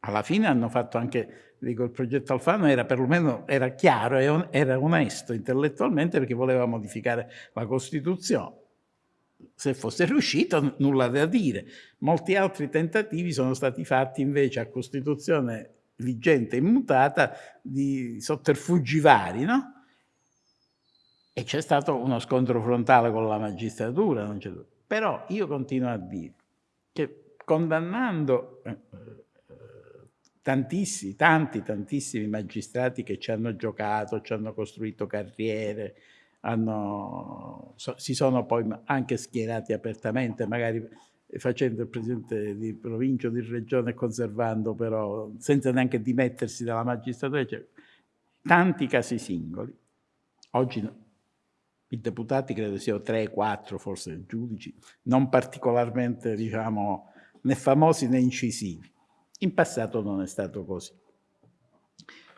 S3: alla fine hanno fatto anche dico, il progetto Alfano era perlomeno era chiaro era onesto intellettualmente perché voleva modificare la Costituzione. Se fosse riuscito, nulla da dire. Molti altri tentativi sono stati fatti invece a Costituzione vigente e immutata di sotterfugi vari, no? E c'è stato uno scontro frontale con la magistratura, però io continuo a dire che condannando eh, tantissimi, tanti, tantissimi magistrati che ci hanno giocato, ci hanno costruito carriere, hanno, so, si sono poi anche schierati apertamente, magari facendo il presidente di provincia o di regione conservando però, senza neanche dimettersi dalla magistratura, cioè, tanti casi singoli. Oggi i deputati credo siano tre, quattro, forse giudici, non particolarmente, diciamo, né famosi né incisivi. In passato non è stato così.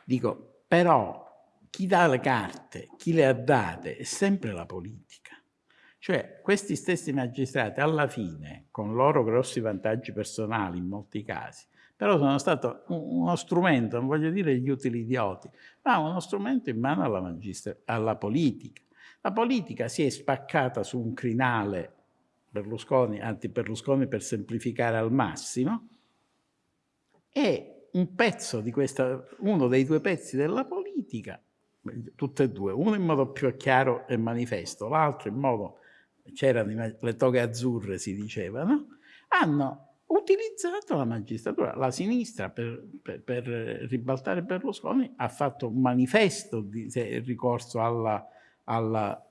S3: Dico, però chi dà le carte, chi le ha date, è sempre la politica. Cioè, questi stessi magistrati, alla fine, con loro grossi vantaggi personali in molti casi, però sono stato uno strumento, non voglio dire gli utili idioti, ma uno strumento in mano alla, alla politica. La politica si è spaccata su un crinale Berlusconi, anti-Berlusconi per semplificare al massimo, è un pezzo di questa, uno dei due pezzi della politica, tutte e due, uno in modo più chiaro e manifesto, l'altro in modo, c'erano le toghe azzurre si diceva, no? hanno utilizzato la magistratura. La sinistra per, per, per ribaltare Berlusconi ha fatto un manifesto di ricorso alla, alla,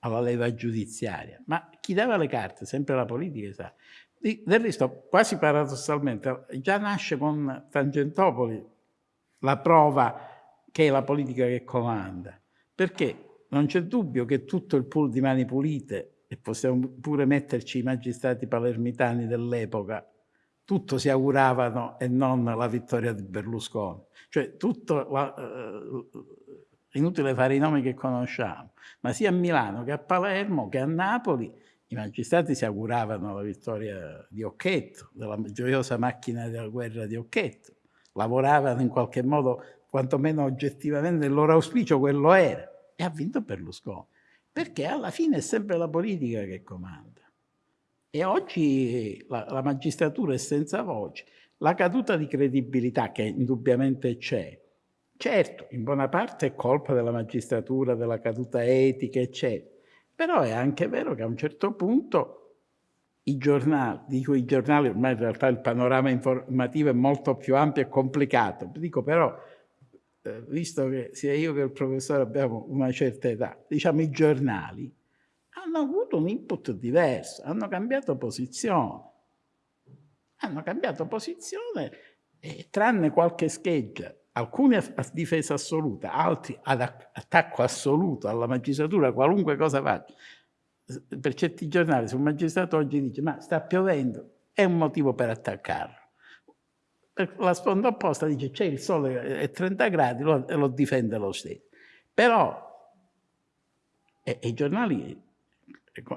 S3: alla leva giudiziaria, ma chi dava le carte, sempre la politica, sa, Del resto, quasi paradossalmente, già nasce con Tangentopoli la prova che è la politica che comanda, perché non c'è dubbio che tutto il pool di mani pulite, e possiamo pure metterci i magistrati palermitani dell'epoca, tutto si auguravano e non la vittoria di Berlusconi. Cioè tutto, la, eh, inutile fare i nomi che conosciamo, ma sia a Milano che a Palermo che a Napoli i magistrati si auguravano la vittoria di Occhetto, della gioiosa macchina della guerra di Occhetto, lavoravano in qualche modo, quantomeno oggettivamente, il loro auspicio quello era, e ha vinto Berlusconi, perché alla fine è sempre la politica che comanda. E oggi la, la magistratura è senza voce, la caduta di credibilità che indubbiamente c'è, certo, in buona parte è colpa della magistratura, della caduta etica, eccetera, però è anche vero che a un certo punto i giornali, dico i giornali, ormai in realtà il panorama informativo è molto più ampio e complicato, dico però, eh, visto che sia io che il professore abbiamo una certa età, diciamo i giornali hanno avuto un input diverso, hanno cambiato posizione. Hanno cambiato posizione, eh, tranne qualche scheggia alcuni a, difesa assoluta, altri ad attacco assoluto alla magistratura, qualunque cosa faccia. Per certi giornali, se un magistrato oggi dice ma sta piovendo, è un motivo per attaccarlo. La sponda opposta dice c'è il sole è 30 gradi e lo difende lo stesso. Però i giornali,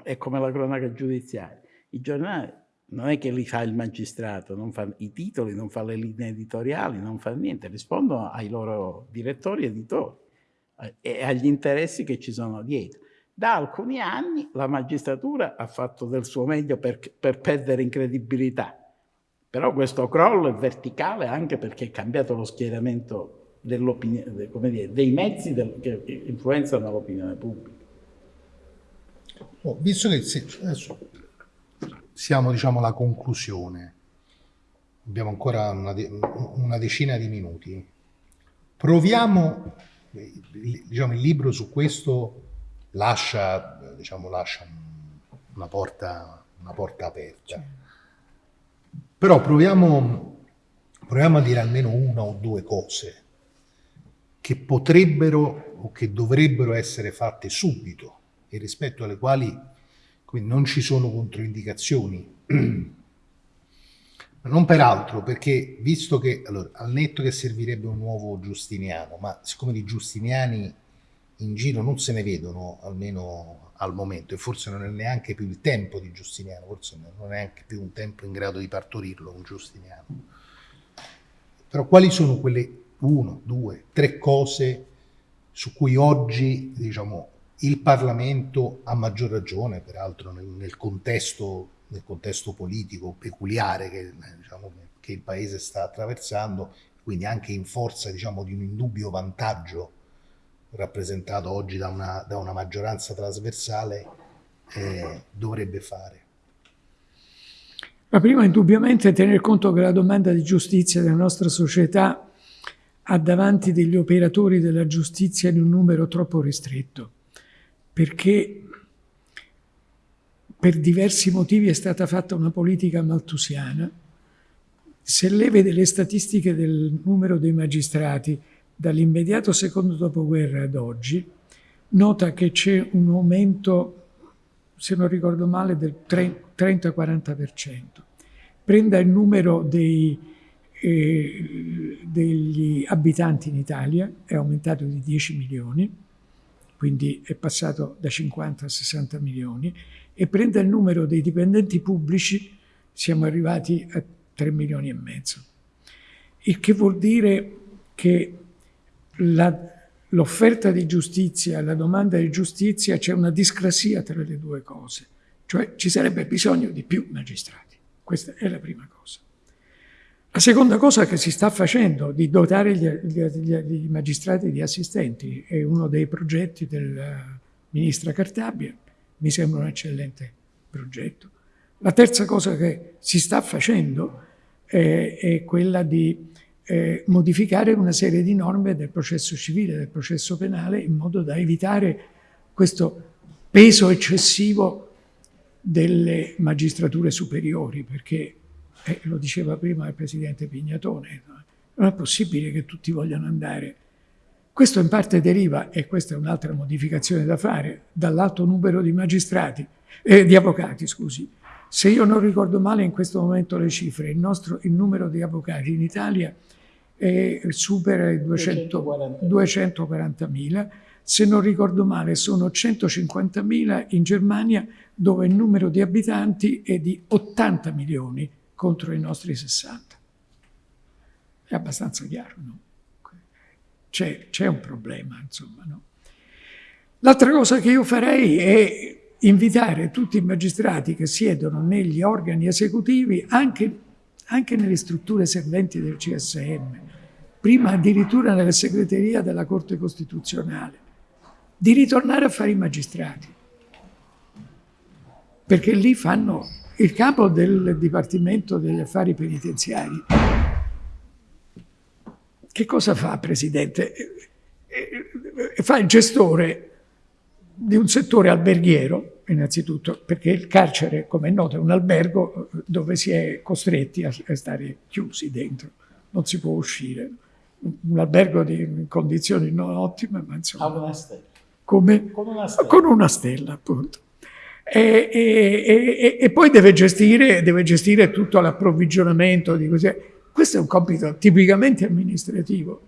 S3: è come la cronaca giudiziaria, i giornali non è che li fa il magistrato, non fa i titoli, non fa le linee editoriali, non fa niente, rispondono ai loro direttori editori eh, e agli interessi che ci sono dietro. Da alcuni anni la magistratura ha fatto del suo meglio per, per perdere in credibilità, però questo crollo è verticale anche perché è cambiato lo schieramento dire, dei mezzi del, che influenzano l'opinione pubblica.
S1: Oh, visto che adesso siamo diciamo alla conclusione. Abbiamo ancora una, de una decina di minuti. Proviamo, diciamo, il libro su questo lascia, diciamo, lascia una, porta, una porta aperta. Però proviamo, proviamo a dire almeno una o due cose che potrebbero o che dovrebbero essere fatte subito e rispetto alle quali non ci sono controindicazioni. non peraltro, perché visto che, allora, al netto che servirebbe un nuovo Giustiniano, ma siccome di Giustiniani in giro non se ne vedono, almeno al momento, e forse non è neanche più il tempo di Giustiniano, forse non è neanche più un tempo in grado di partorirlo un Giustiniano. Però quali sono quelle uno, due, tre cose su cui oggi, diciamo, il Parlamento, a maggior ragione, peraltro nel, nel, contesto, nel contesto, politico peculiare che, diciamo, che, il Paese sta attraversando, quindi anche in forza diciamo, di un indubbio vantaggio rappresentato oggi da una, da una maggioranza trasversale, eh, dovrebbe fare.
S2: Ma prima indubbiamente tener conto che la domanda di giustizia della nostra società ha davanti degli operatori della giustizia in un numero troppo ristretto perché per diversi motivi è stata fatta una politica maltusiana. Se lei vede le statistiche del numero dei magistrati dall'immediato secondo dopoguerra ad oggi, nota che c'è un aumento, se non ricordo male, del 30-40%. Prenda il numero dei, eh, degli abitanti in Italia, è aumentato di 10 milioni, quindi è passato da 50 a 60 milioni, e prende il numero dei dipendenti pubblici, siamo arrivati a 3 milioni e mezzo. Il che vuol dire che l'offerta di giustizia e la domanda di giustizia c'è una discrasia tra le due cose, cioè ci sarebbe bisogno di più magistrati. Questa è la prima cosa. La seconda cosa che si sta facendo di dotare gli magistrati di assistenti è uno dei progetti della ministra Cartabia, mi sembra un eccellente progetto. La terza cosa che si sta facendo è, è quella di eh, modificare una serie di norme del processo civile, del processo penale, in modo da evitare questo peso eccessivo delle magistrature superiori, perché, eh, lo diceva prima il Presidente Pignatone, non è possibile che tutti vogliano andare. Questo in parte deriva, e questa è un'altra modificazione da fare, dall'alto numero di magistrati, eh, di avvocati, scusi. Se io non ricordo male in questo momento le cifre, il, nostro, il numero di avvocati in Italia è, supera i 240.000, se non ricordo male sono 150.000 in Germania dove il numero di abitanti è di 80 milioni contro i nostri 60. È abbastanza chiaro, no? C'è, un problema, insomma, no? L'altra cosa che io farei è invitare tutti i magistrati che siedono negli organi esecutivi, anche, anche nelle strutture serventi del CSM, prima addirittura nella segreteria della Corte Costituzionale, di ritornare a fare i magistrati. Perché lì fanno il capo del Dipartimento degli Affari Penitenziari. Che cosa fa, Presidente? Fa il gestore di un settore alberghiero, innanzitutto, perché il carcere, come è noto, è un albergo dove si è costretti a stare chiusi dentro, non si può uscire. Un albergo di condizioni non ottime, ma insomma...
S3: Ha una stella.
S2: Come? Con una stella. Con una stella, appunto. E, e, e, e poi deve gestire, deve gestire tutto l'approvvigionamento di così. Questo è un compito tipicamente amministrativo.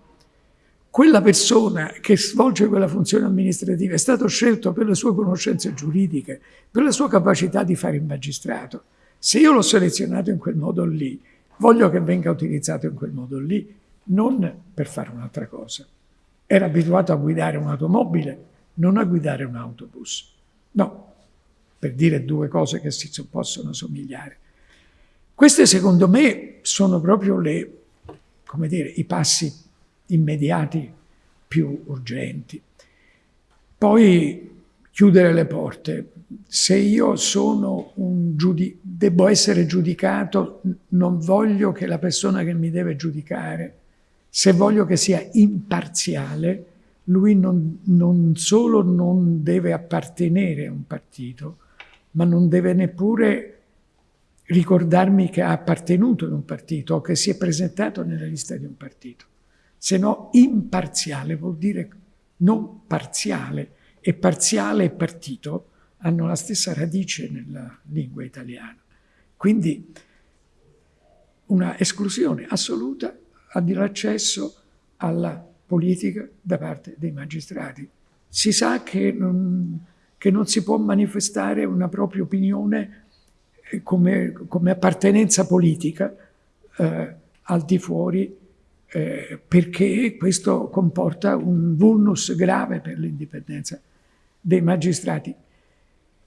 S2: Quella persona che svolge quella funzione amministrativa è stato scelto per le sue conoscenze giuridiche, per la sua capacità di fare il magistrato. Se io l'ho selezionato in quel modo lì, voglio che venga utilizzato in quel modo lì, non per fare un'altra cosa. Era abituato a guidare un'automobile, non a guidare un autobus. No, per dire due cose che si possono somigliare. Queste secondo me sono proprio le, dire, i passi immediati più urgenti. Poi chiudere le porte. Se io sono un giudice, devo essere giudicato, non voglio che la persona che mi deve giudicare, se voglio che sia imparziale, lui non, non solo non deve appartenere a un partito, ma non deve neppure ricordarmi che ha appartenuto ad un partito o che si è presentato nella lista di un partito. Se no, imparziale vuol dire non parziale e parziale e partito hanno la stessa radice nella lingua italiana. Quindi una esclusione assoluta all'accesso alla politica da parte dei magistrati. Si sa che non, che non si può manifestare una propria opinione eh, come, come appartenenza politica eh, al di fuori eh, perché questo comporta un vulnus grave per l'indipendenza dei magistrati.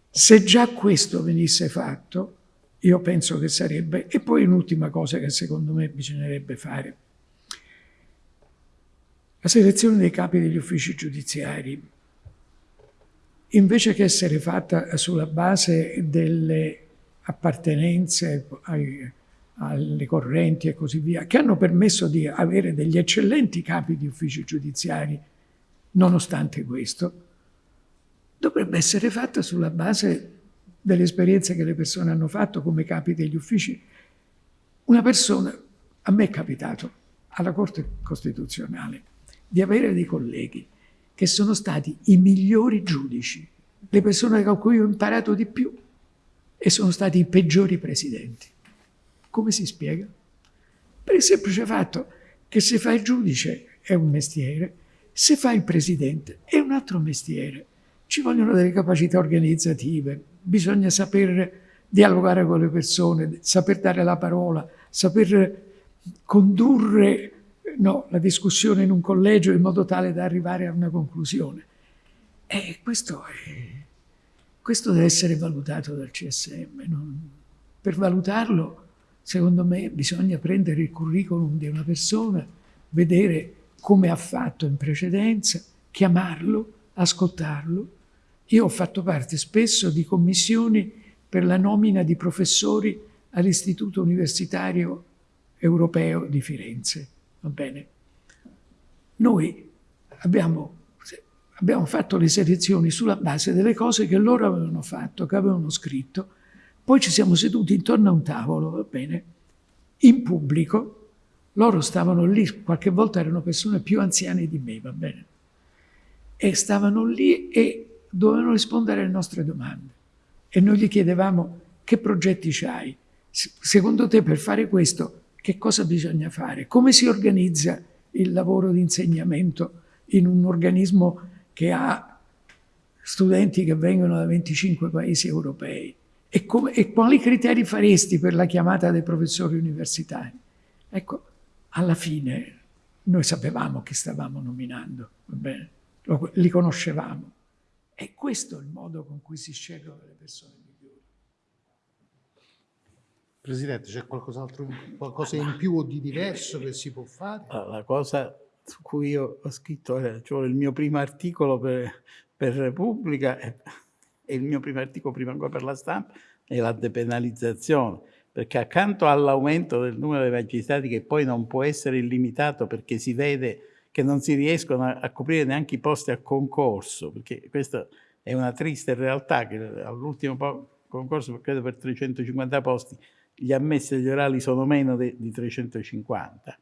S2: Se già questo venisse fatto, io penso che sarebbe... E poi un'ultima cosa che secondo me bisognerebbe fare la selezione dei capi degli uffici giudiziari, invece che essere fatta sulla base delle appartenenze ai, alle correnti e così via, che hanno permesso di avere degli eccellenti capi di uffici giudiziari, nonostante questo, dovrebbe essere fatta sulla base delle esperienze che le persone hanno fatto come capi degli uffici. Una persona, a me è capitato, alla Corte Costituzionale, di avere dei colleghi che sono stati i migliori giudici, le persone con cui ho imparato di più e sono stati i peggiori presidenti. Come si spiega? Per il semplice fatto che se fa il giudice è un mestiere, se fa il presidente è un altro mestiere. Ci vogliono delle capacità organizzative, bisogna saper dialogare con le persone, saper dare la parola, saper condurre no, la discussione in un collegio in modo tale da arrivare a una conclusione. E questo, è, questo deve essere valutato dal CSM. Non? Per valutarlo, secondo me, bisogna prendere il curriculum di una persona, vedere come ha fatto in precedenza, chiamarlo, ascoltarlo. Io ho fatto parte spesso di commissioni per la nomina di professori all'Istituto Universitario Europeo di Firenze Va bene? Noi abbiamo, abbiamo fatto le selezioni sulla base delle cose che loro avevano fatto, che avevano scritto, Poi ci siamo seduti intorno a un tavolo, va bene, in pubblico, loro stavano lì, qualche volta erano persone più anziane di me, va bene, e stavano lì e dovevano rispondere alle nostre domande. E noi gli chiedevamo che progetti c'hai? Secondo te per fare questo che cosa bisogna fare? Come si organizza il lavoro di insegnamento in un organismo che ha studenti che vengono da 25 paesi europei? E, come, e quali criteri faresti per la chiamata dei professori universitari? Ecco, alla fine noi sapevamo chi stavamo nominando, li conoscevamo. E questo è il modo con cui si scelgono le persone migliori.
S1: Presidente, c'è qualcos'altro, qualcosa in più o di diverso che si può fare?
S3: La cosa su cui io ho scritto, cioè il mio primo articolo per, per Repubblica e, e il mio primo articolo prima ancora per la stampa è la depenalizzazione perché accanto all'aumento del numero dei magistrati che poi non può essere illimitato perché si vede che non si riescono a, coprire neanche i posti a concorso, perché questa è una triste realtà che all'ultimo concorso, credo per 350 posti, gli ammessi agli orali sono meno di 350.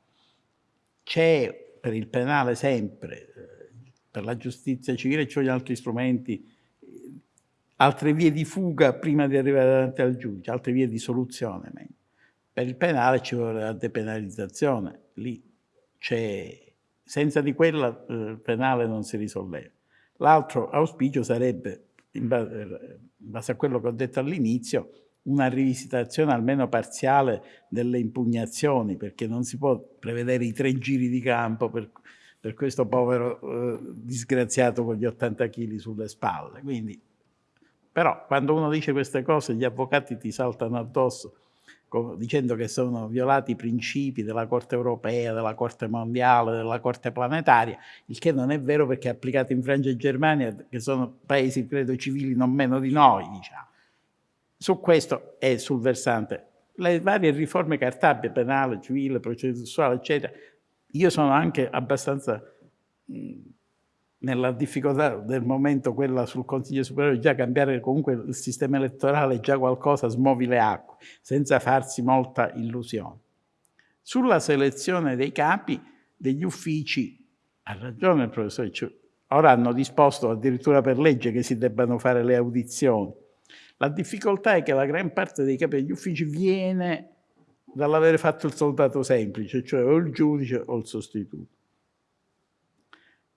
S3: C'è per il penale sempre, eh, per la giustizia civile ci vogliono altri strumenti, altre vie di fuga prima di arrivare davanti al giudice, altre vie di soluzione. Per il penale ci vuole la depenalizzazione, lì c'è, senza di quella eh, il penale non si risolleva. L'altro auspicio sarebbe, base, in base a quello che ho detto all'inizio, una rivisitazione almeno parziale delle impugnazioni, perché non si può prevedere i tre giri di campo per, per questo povero eh, disgraziato con gli 80 kg sulle spalle. Quindi però quando uno dice queste cose gli avvocati ti saltano addosso dicendo che sono violati i principi della Corte europea, della Corte mondiale, della Corte planetaria, il che non è vero perché è applicato in Francia e Germania, che sono paesi, credo, civili non meno di noi, diciamo. Su questo e sul versante, le varie riforme cartabie, penale, civile, processuale, eccetera, io sono anche abbastanza nella difficoltà del momento, quella sul Consiglio Superiore, già cambiare comunque il sistema elettorale, già qualcosa smuovi le acque, senza farsi molta illusione. Sulla selezione dei capi degli uffici, ha ragione il professore, cioè, ora hanno disposto addirittura per legge che si debbano fare le audizioni. La difficoltà è che la gran parte dei capi degli uffici viene dall'avere fatto il soldato semplice, cioè o il giudice o il sostituto.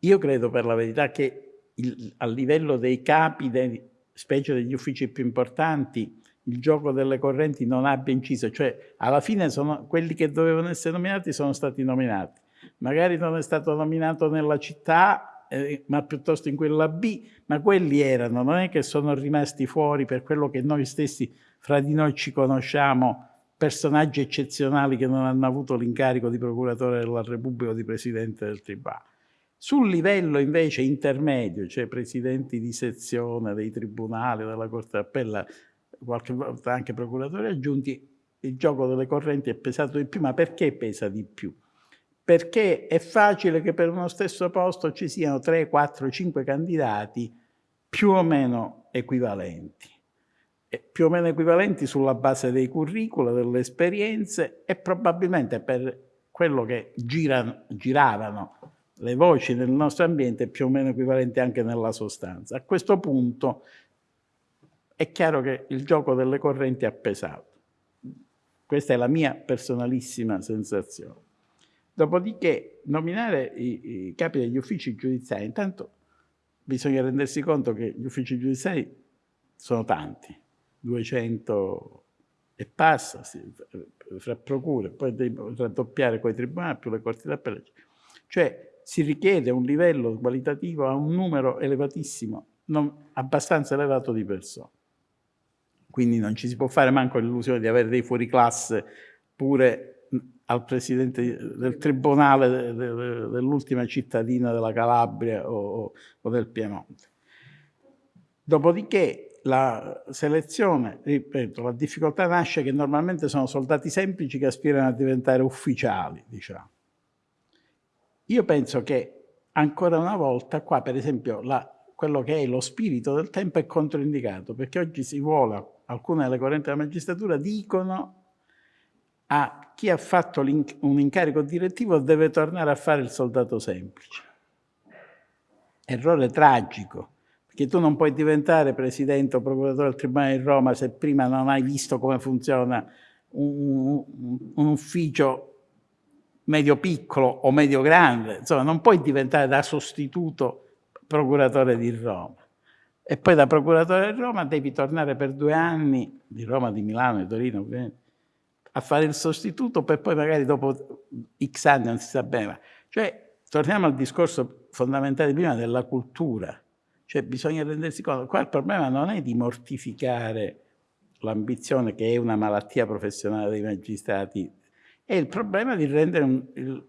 S3: Io credo per la verità che il, a livello dei capi, dei, specie degli uffici più importanti, il gioco delle correnti non abbia inciso, cioè alla fine sono, quelli che dovevano essere nominati sono stati nominati. Magari non è stato nominato nella città, eh, ma piuttosto in quella B, ma quelli erano, non è che sono rimasti fuori per quello che noi stessi fra di noi ci conosciamo, personaggi eccezionali che non hanno avuto l'incarico di procuratore della Repubblica o di presidente del Tribunale. Sul livello invece intermedio, cioè presidenti di sezione dei tribunali, della Corte d'Appella, qualche volta anche procuratori aggiunti, il gioco delle correnti è pesato di più, ma perché pesa di più? Perché è facile che per uno stesso posto ci siano 3, 4, 5 candidati più o meno equivalenti. E più o meno equivalenti sulla base dei curricula, delle esperienze e probabilmente per quello che girano, giravano le voci nel nostro ambiente più o meno equivalenti anche nella sostanza. A questo punto è chiaro che il gioco delle correnti ha pesato. Questa è la mia personalissima sensazione. Dopodiché nominare i, i capi degli uffici giudiziari, intanto bisogna rendersi conto che gli uffici giudiziari sono tanti, 200 e passa, fra procure, poi raddoppiare quei tribunali più le corti d'appello. Cioè si richiede un livello qualitativo a un numero elevatissimo, non, abbastanza elevato di persone. Quindi non ci si può fare manco l'illusione di avere dei fuoriclasse pure al presidente del tribunale dell'ultima cittadina della Calabria o, o del Piemonte. Dopodiché la selezione, ripeto, la difficoltà nasce che normalmente sono soldati semplici che aspirano a diventare ufficiali, diciamo. Io penso che ancora una volta qua, per esempio, la, quello che è lo spirito del tempo è controindicato, perché oggi si vuole alcune delle correnti della magistratura dicono a chi ha fatto un incarico direttivo deve tornare a fare il soldato semplice. Errore tragico, perché tu non puoi diventare presidente o procuratore del Tribunale di Roma se prima non hai visto come funziona un, un, un ufficio medio piccolo o medio grande, insomma non puoi diventare da sostituto procuratore di Roma. E poi da procuratore di Roma devi tornare per due anni, di Roma, di Milano, di Torino, ovviamente, a fare il sostituto per poi magari dopo X anni non si sa bene. Cioè, torniamo al discorso fondamentale prima della cultura. Cioè, bisogna rendersi conto, qua il problema non è di mortificare l'ambizione che è una malattia professionale dei magistrati, è il problema di rendere un, il,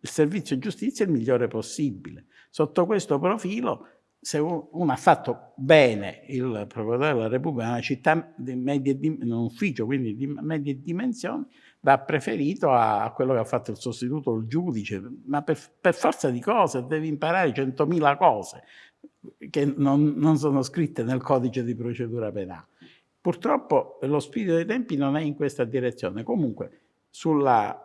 S3: il servizio giustizia il migliore possibile. Sotto questo profilo se uno ha fatto bene il procuratore della Repubblica, una città di medie, un ufficio quindi di medie dimensioni, va preferito a quello che ha fatto il sostituto, il giudice, ma per, per forza di cose devi imparare centomila cose che non, non, sono scritte nel codice di procedura penale. Purtroppo lo spirito dei tempi non è in questa direzione. Comunque, sulla...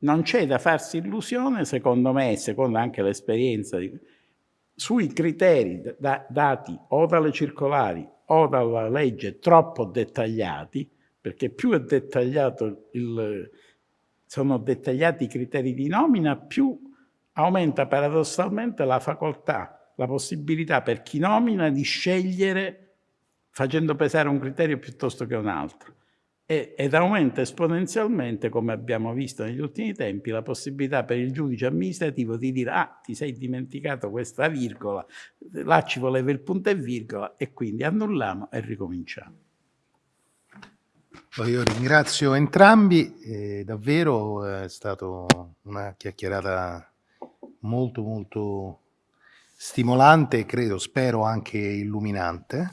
S3: non c'è da farsi illusione, secondo me, e secondo anche l'esperienza sui criteri da, dati o dalle circolari o dalla legge troppo dettagliati, perché più è dettagliato il, sono dettagliati i criteri di nomina, più aumenta paradossalmente la facoltà, la possibilità per chi nomina di scegliere facendo pesare un criterio piuttosto che un altro ed aumenta esponenzialmente, come abbiamo visto negli ultimi tempi, la possibilità per il giudice amministrativo di dire ah, ti sei dimenticato questa virgola, là ci voleva il punto e virgola e quindi annulliamo e ricominciamo.
S1: Io ringrazio entrambi, eh, davvero è stata una chiacchierata molto molto stimolante e credo, spero anche illuminante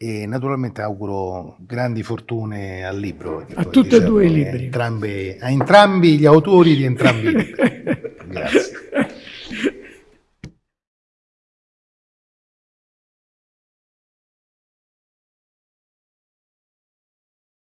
S1: e naturalmente auguro grandi fortune al libro.
S2: A tutti e due i libri.
S1: Entrambi, a entrambi gli autori di entrambi i libri. Grazie.